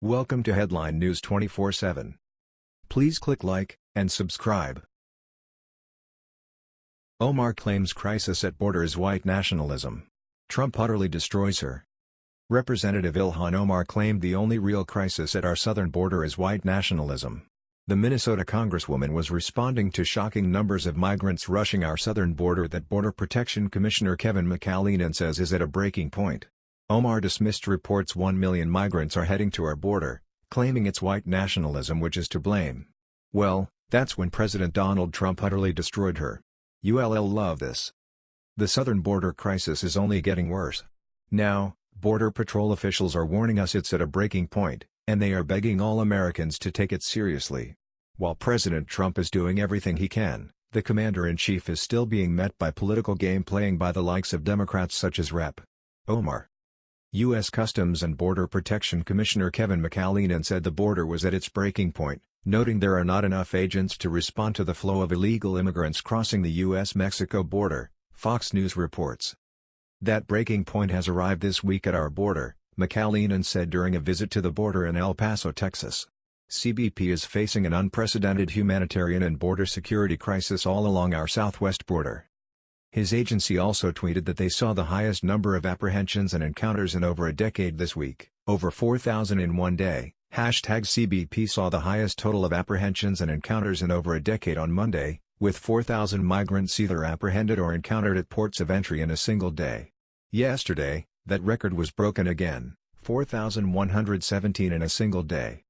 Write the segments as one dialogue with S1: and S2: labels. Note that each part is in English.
S1: Welcome to Headline News 24/7. Please click like and subscribe. Omar claims crisis at border is white nationalism. Trump utterly destroys her. Representative Ilhan Omar claimed the only real crisis at our southern border is white nationalism. The Minnesota congresswoman was responding to shocking numbers of migrants rushing our southern border that Border Protection Commissioner Kevin McAleenan says is at a breaking point. Omar dismissed reports 1 million migrants are heading to our border, claiming it's white nationalism which is to blame. Well, that's when President Donald Trump utterly destroyed her. ULL love this. The southern border crisis is only getting worse. Now, Border Patrol officials are warning us it's at a breaking point, and they are begging all Americans to take it seriously. While President Trump is doing everything he can, the Commander-in-Chief is still being met by political game playing by the likes of Democrats such as Rep. Omar. U.S. Customs and Border Protection Commissioner Kevin McAleenan said the border was at its breaking point, noting there are not enough agents to respond to the flow of illegal immigrants crossing the U.S.-Mexico border, Fox News reports. That breaking point has arrived this week at our border, McAleenan said during a visit to the border in El Paso, Texas. CBP is facing an unprecedented humanitarian and border security crisis all along our southwest border. His agency also tweeted that they saw the highest number of apprehensions and encounters in over a decade this week, over 4,000 in one day. Hashtag CBP saw the highest total of apprehensions and encounters in over a decade on Monday, with 4,000 migrants either apprehended or encountered at ports of entry in a single day. Yesterday, that record was broken again, 4,117 in a single day.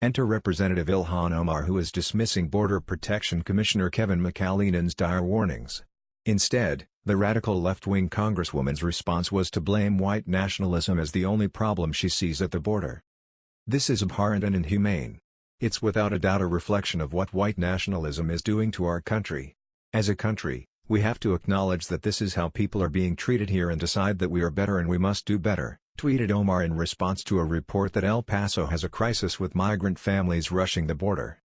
S1: Enter Representative Ilhan Omar who is dismissing Border Protection Commissioner Kevin McAleenan's dire warnings. Instead, the radical left-wing congresswoman's response was to blame white nationalism as the only problem she sees at the border. This is abhorrent and inhumane. It's without a doubt a reflection of what white nationalism is doing to our country. As a country, we have to acknowledge that this is how people are being treated here and decide that we are better and we must do better, tweeted Omar in response to a report that El Paso has a crisis with migrant families rushing the border.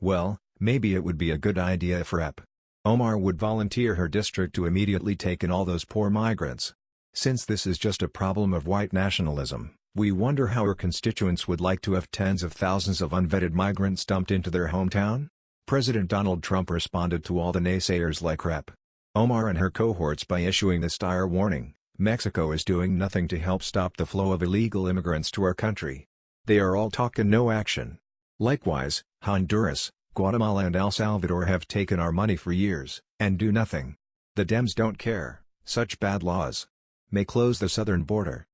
S1: Well, maybe it would be a good idea if Rep. Omar would volunteer her district to immediately take in all those poor migrants. Since this is just a problem of white nationalism, we wonder how her constituents would like to have tens of thousands of unvetted migrants dumped into their hometown? President Donald Trump responded to all the naysayers like Rep. Omar and her cohorts by issuing this dire warning, Mexico is doing nothing to help stop the flow of illegal immigrants to our country. They are all talk and no action. Likewise, Honduras, Guatemala and El Salvador have taken our money for years, and do nothing. The Dems don't care, such bad laws. May close the southern border.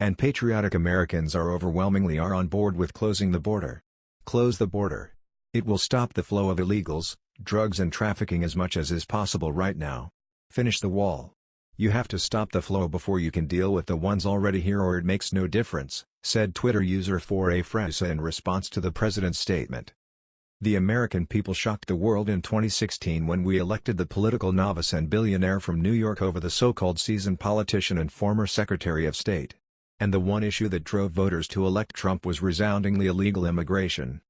S1: And patriotic Americans are overwhelmingly are on board with closing the border. Close the border. It will stop the flow of illegals, drugs and trafficking as much as is possible right now. Finish the wall. You have to stop the flow before you can deal with the ones already here or it makes no difference, said Twitter user 4A Fresa in response to the president's statement. The American people shocked the world in 2016 when we elected the political novice and billionaire from New York over the so-called seasoned politician and former Secretary of State. And the one issue that drove voters to elect Trump was resoundingly illegal immigration.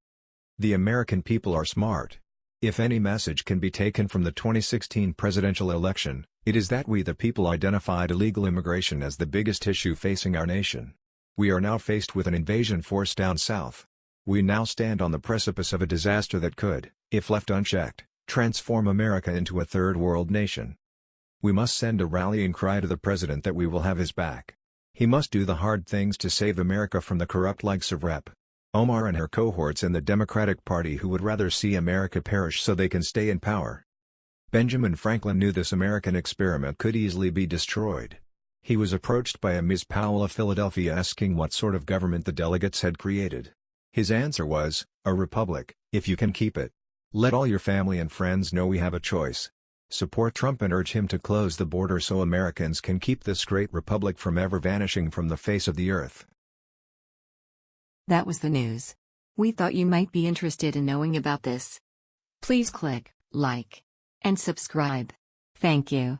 S1: The American people are smart. If any message can be taken from the 2016 presidential election, it is that we the people identified illegal immigration as the biggest issue facing our nation. We are now faced with an invasion force down south. We now stand on the precipice of a disaster that could, if left unchecked, transform America into a third world nation. We must send a rallying cry to the President that we will have his back. He must do the hard things to save America from the corrupt likes of Rep. Omar and her cohorts in the Democratic Party who would rather see America perish so they can stay in power. Benjamin Franklin knew this American experiment could easily be destroyed. He was approached by a Ms. Powell of Philadelphia asking what sort of government the delegates had created. His answer was, a republic, if you can keep it. Let all your family and friends know we have a choice. Support Trump and urge him to close the border so Americans can keep this great republic from ever vanishing from the face of the earth.
S2: That was the news. We thought you might be interested in knowing about this. Please click like and subscribe. Thank you.